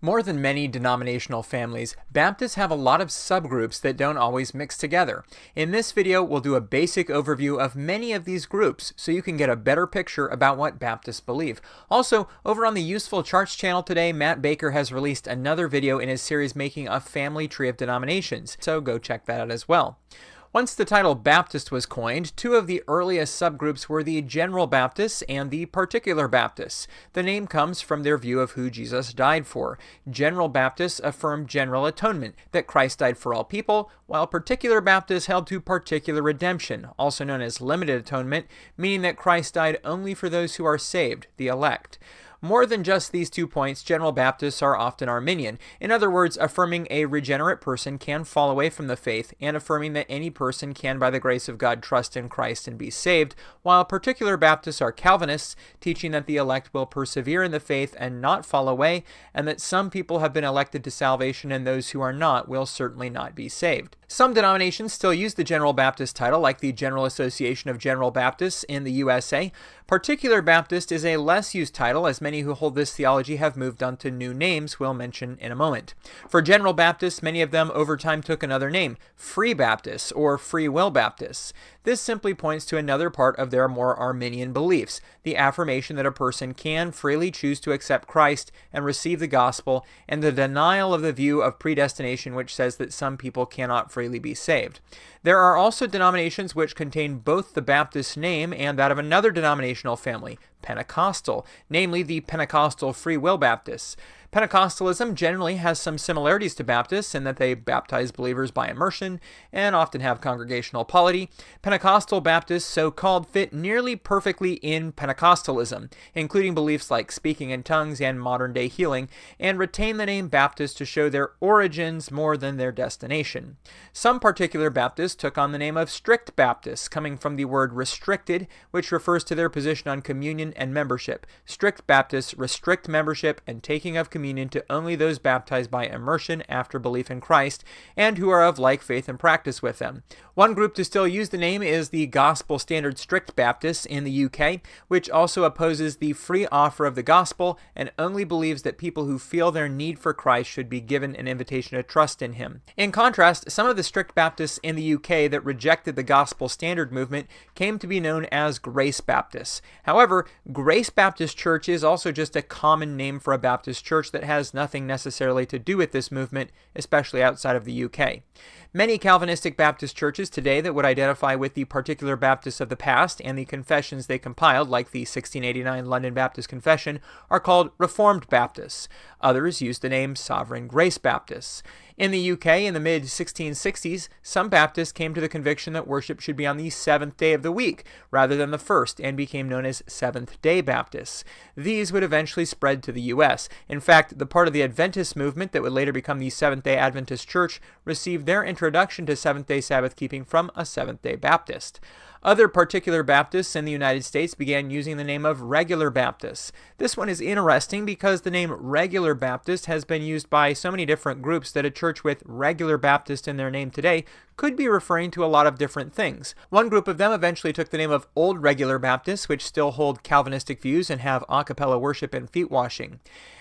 More than many denominational families, Baptists have a lot of subgroups that don't always mix together. In this video, we'll do a basic overview of many of these groups so you can get a better picture about what Baptists believe. Also, over on the Useful Charts channel today, Matt Baker has released another video in his series making a family tree of denominations, so go check that out as well. Once the title Baptist was coined, two of the earliest subgroups were the General Baptists and the Particular Baptists. The name comes from their view of who Jesus died for. General Baptists affirmed general atonement, that Christ died for all people, while Particular Baptists held to particular redemption, also known as limited atonement, meaning that Christ died only for those who are saved, the elect. More than just these two points, General Baptists are often Arminian, in other words, affirming a regenerate person can fall away from the faith and affirming that any person can, by the grace of God, trust in Christ and be saved, while particular Baptists are Calvinists, teaching that the elect will persevere in the faith and not fall away, and that some people have been elected to salvation and those who are not will certainly not be saved. Some denominations still use the General Baptist title, like the General Association of General Baptists in the USA. Particular Baptist is a less used title, as many who hold this theology have moved on to new names we'll mention in a moment. For General Baptists, many of them over time took another name, Free Baptists or Free Will Baptists. This simply points to another part of their more Arminian beliefs, the affirmation that a person can freely choose to accept Christ and receive the gospel, and the denial of the view of predestination which says that some people cannot freely be saved. There are also denominations which contain both the Baptist name and that of another denominational family, Pentecostal, namely the Pentecostal Free Will Baptists. Pentecostalism generally has some similarities to Baptists in that they baptize believers by immersion and often have congregational polity. Pentecostal Baptists, so called, fit nearly perfectly in Pentecostalism, including beliefs like speaking in tongues and modern day healing, and retain the name Baptist to show their origins more than their destination. Some particular Baptists took on the name of strict Baptists, coming from the word restricted, which refers to their position on communion and membership. Strict Baptists restrict membership and taking of communion communion to only those baptized by immersion after belief in Christ and who are of like faith and practice with them. One group to still use the name is the Gospel Standard Strict Baptists in the UK, which also opposes the free offer of the gospel and only believes that people who feel their need for Christ should be given an invitation to trust in him. In contrast, some of the strict Baptists in the UK that rejected the Gospel Standard movement came to be known as Grace Baptists. However, Grace Baptist Church is also just a common name for a Baptist church that has nothing necessarily to do with this movement, especially outside of the UK. Many Calvinistic Baptist churches today that would identify with the particular Baptists of the past and the confessions they compiled, like the 1689 London Baptist Confession, are called Reformed Baptists. Others use the name Sovereign Grace Baptists. In the UK in the mid 1660s, some Baptists came to the conviction that worship should be on the seventh day of the week rather than the first and became known as Seventh day Baptists. These would eventually spread to the US. In fact, the part of the Adventist movement that would later become the Seventh day Adventist Church received their introduction to Seventh day Sabbath keeping from a Seventh day Baptist. Other particular Baptists in the United States began using the name of regular Baptists. This one is interesting because the name regular Baptist has been used by so many different groups that a church with regular Baptist in their name today could be referring to a lot of different things. One group of them eventually took the name of Old Regular Baptists, which still hold Calvinistic views and have a cappella worship and feet washing.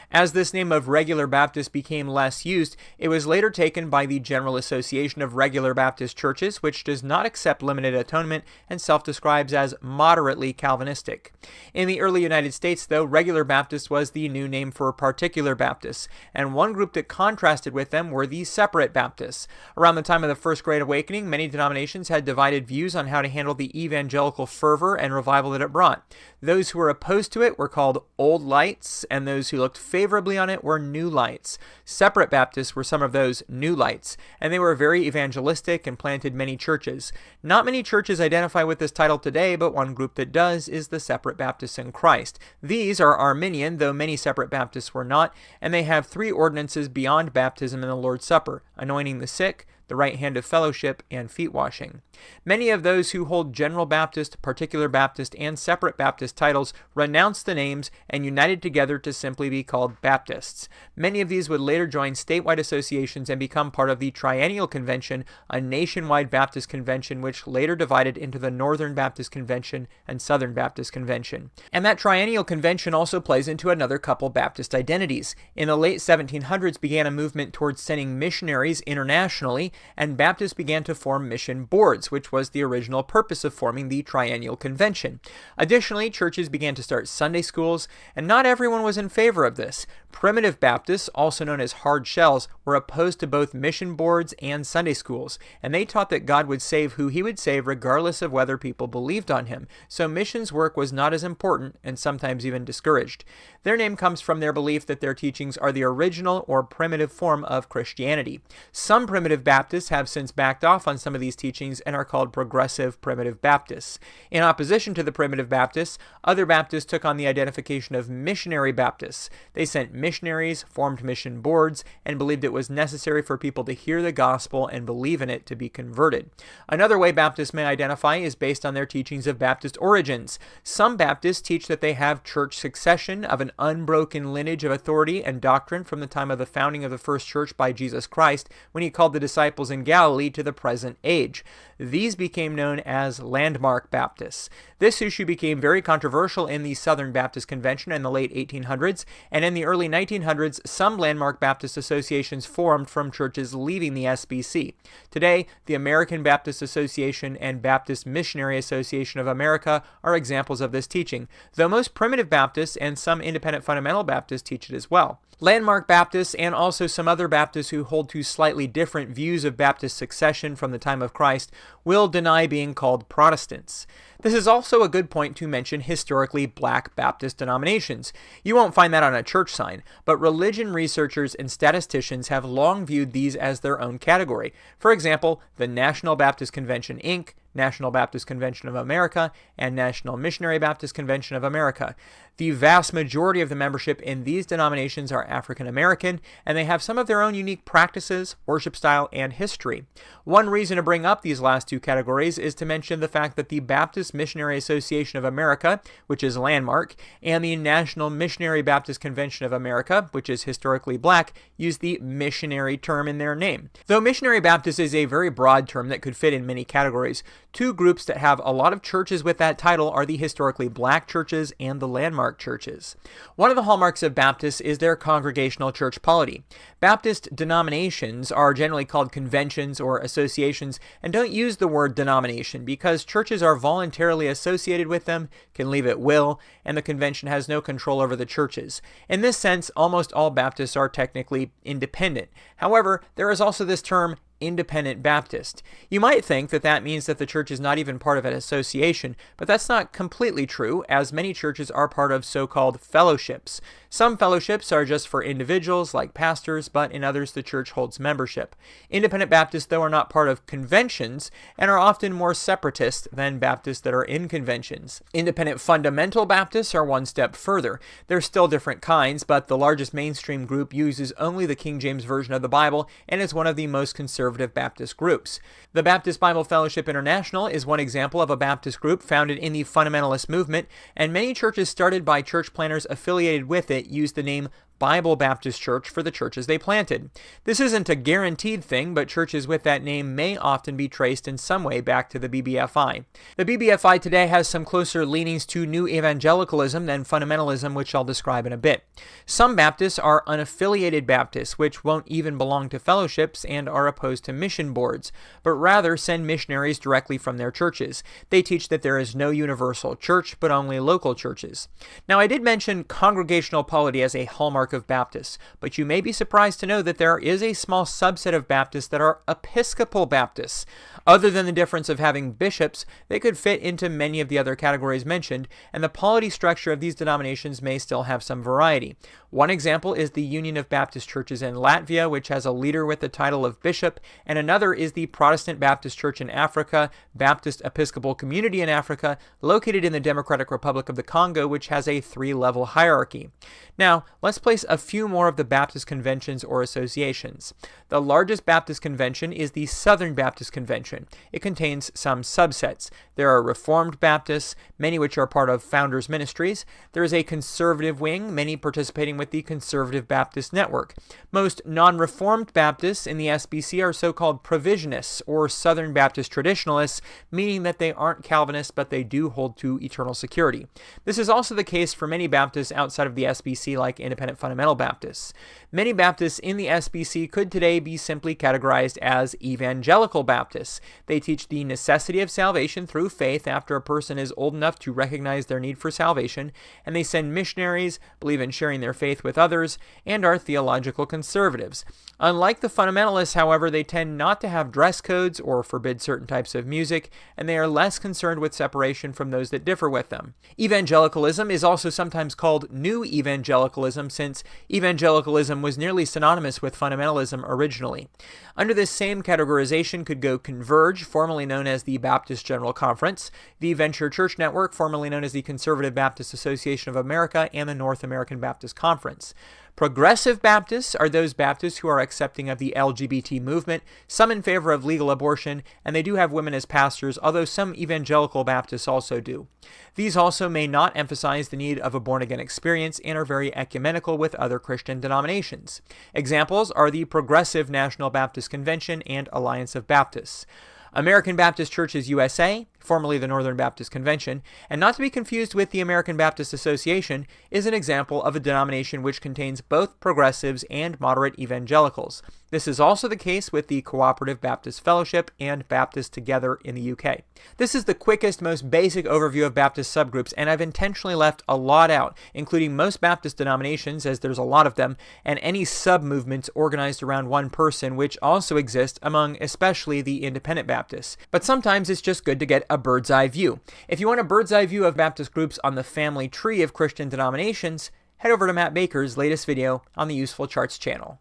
As this name of regular Baptist became less used, it was later taken by the General Association of Regular Baptist Churches, which does not accept limited atonement and self describes as moderately Calvinistic. In the early United States, though, Regular Baptist was the new name for particular Baptists, and one group that contrasted with them were the Separate Baptists. Around the time of the First Great Awakening, many denominations had divided views on how to handle the evangelical fervor and revival that it brought. Those who were opposed to it were called Old Lights, and those who looked favorably on it were New Lights. Separate Baptists were some of those New Lights, and they were very evangelistic and planted many churches. Not many churches identify with this title today, but one group that does is the Separate Baptists in Christ. These are Arminian, though many Separate Baptists were not, and they have three ordinances beyond baptism and the Lord's Supper anointing the sick, the right hand of fellowship, and feet washing. Many of those who hold General Baptist, Particular Baptist, and Separate Baptist titles renounced the names and united together to simply be called Baptists. Many of these would later join statewide associations and become part of the Triennial Convention, a nationwide Baptist convention which later divided into the Northern Baptist Convention and Southern Baptist Convention. And that Triennial Convention also plays into another couple Baptist identities. In the late 1700s began a movement towards sending missionaries internationally, and Baptists began to form mission boards, which was the original purpose of forming the Triennial Convention. Additionally, churches began to start Sunday schools, and not everyone was in favor of this. Primitive Baptists, also known as hard shells, were opposed to both mission boards and Sunday schools, and they taught that God would save who he would save regardless of whether people believed on him. So missions work was not as important and sometimes even discouraged. Their name comes from their belief that their teachings are the original or primitive form of Christianity. Some primitive Baptists have since backed off on some of these teachings and are called progressive primitive Baptists. In opposition to the primitive Baptists, other Baptists took on the identification of missionary Baptists. They sent missionaries, formed mission boards, and believed it was necessary for people to hear the gospel and believe in it to be converted. Another way Baptists may identify is based on their teachings of Baptist origins. Some Baptists teach that they have church succession of an unbroken lineage of authority and doctrine from the time of the founding of the first church by Jesus Christ when he called the disciples in Galilee to the present age. These became known as landmark Baptists. This issue became very controversial in the Southern Baptist Convention in the late 1800s, and in the early 1900s, some landmark Baptist associations formed from churches leaving the SBC. Today, the American Baptist Association and Baptist Missionary Association of America are examples of this teaching, though most primitive Baptists and some independent fundamental Baptists teach it as well. Landmark Baptists and also some other Baptists who hold to slightly different views of Baptist succession from the time of Christ will deny being called Protestants. This is also a good point to mention historically black Baptist denominations. You won't find that on a church sign, but religion researchers and statisticians have long viewed these as their own category. For example, the National Baptist Convention, Inc., National Baptist Convention of America, and National Missionary Baptist Convention of America. The vast majority of the membership in these denominations are African American, and they have some of their own unique practices, worship style, and history. One reason to bring up these last two categories is to mention the fact that the Baptist Missionary Association of America, which is landmark, and the National Missionary Baptist Convention of America, which is historically black, use the missionary term in their name. Though missionary Baptist is a very broad term that could fit in many categories, two groups that have a lot of churches with that title are the historically black churches and the landmark churches. One of the hallmarks of Baptists is their congregational church polity. Baptist denominations are generally called conventions or associations and don't use the word denomination because churches are voluntarily associated with them, can leave at will, and the convention has no control over the churches. In this sense, almost all Baptists are technically independent. However, there is also this term independent Baptist. You might think that that means that the church is not even part of an association, but that's not completely true, as many churches are part of so called fellowships. Some fellowships are just for individuals, like pastors, but in others the church holds membership. Independent Baptists, though, are not part of conventions and are often more separatist than Baptists that are in conventions. Independent Fundamental Baptists are one step further. There's still different kinds, but the largest mainstream group uses only the King James Version of the Bible and is one of the most conservative Baptist groups. The Baptist Bible Fellowship International is one example of a Baptist group founded in the fundamentalist movement, and many churches started by church planters affiliated with it use the name Bible Baptist Church for the churches they planted. This isn't a guaranteed thing, but churches with that name may often be traced in some way back to the BBFI. The BBFI today has some closer leanings to new evangelicalism than fundamentalism, which I'll describe in a bit. Some Baptists are unaffiliated Baptists, which won't even belong to fellowships and are opposed to mission boards, but rather send missionaries directly from their churches. They teach that there is no universal church, but only local churches. Now, I did mention congregational polity as a hallmark of Baptists, but you may be surprised to know that there is a small subset of Baptists that are Episcopal Baptists. Other than the difference of having bishops, they could fit into many of the other categories mentioned, and the polity structure of these denominations may still have some variety. One example is the Union of Baptist Churches in Latvia, which has a leader with the title of bishop, and another is the Protestant Baptist Church in Africa, Baptist Episcopal Community in Africa, located in the Democratic Republic of the Congo, which has a three level hierarchy. Now, let's a few more of the Baptist conventions or associations. The largest Baptist convention is the Southern Baptist Convention. It contains some subsets. There are Reformed Baptists, many which are part of Founders Ministries. There is a conservative wing, many participating with the Conservative Baptist Network. Most non Reformed Baptists in the SBC are so called provisionists or Southern Baptist traditionalists, meaning that they aren't Calvinists but they do hold to eternal security. This is also the case for many Baptists outside of the SBC, like Independent Fundamental Baptists. Many Baptists in the SBC could today be simply categorized as evangelical Baptists. They teach the necessity of salvation through faith after a person is old enough to recognize their need for salvation, and they send missionaries, believe in sharing their faith with others, and are theological conservatives. Unlike the fundamentalists, however, they tend not to have dress codes or forbid certain types of music, and they are less concerned with separation from those that differ with them. Evangelicalism is also sometimes called New Evangelicalism since evangelicalism was nearly synonymous with fundamentalism originally. Under this same categorization could go Converge, formerly known as the Baptist General Conference, the Venture Church Network, formerly known as the Conservative Baptist Association of America, and the North American Baptist Conference. Progressive Baptists are those Baptists who are accepting of the LGBT movement, some in favor of legal abortion, and they do have women as pastors, although some evangelical Baptists also do. These also may not emphasize the need of a born again experience and are very ecumenical with other Christian denominations. Examples are the Progressive National Baptist Convention and Alliance of Baptists. American Baptist Churches USA, formerly the Northern Baptist Convention, and not to be confused with the American Baptist Association, is an example of a denomination which contains both progressives and moderate evangelicals. This is also the case with the Cooperative Baptist Fellowship and Baptist Together in the UK. This is the quickest, most basic overview of Baptist subgroups, and I've intentionally left a lot out, including most Baptist denominations, as there's a lot of them, and any sub-movements organized around one person, which also exist among especially the independent Baptists. But sometimes it's just good to get a bird's eye view. If you want a bird's eye view of Baptist groups on the family tree of Christian denominations, head over to Matt Baker's latest video on the Useful Charts channel.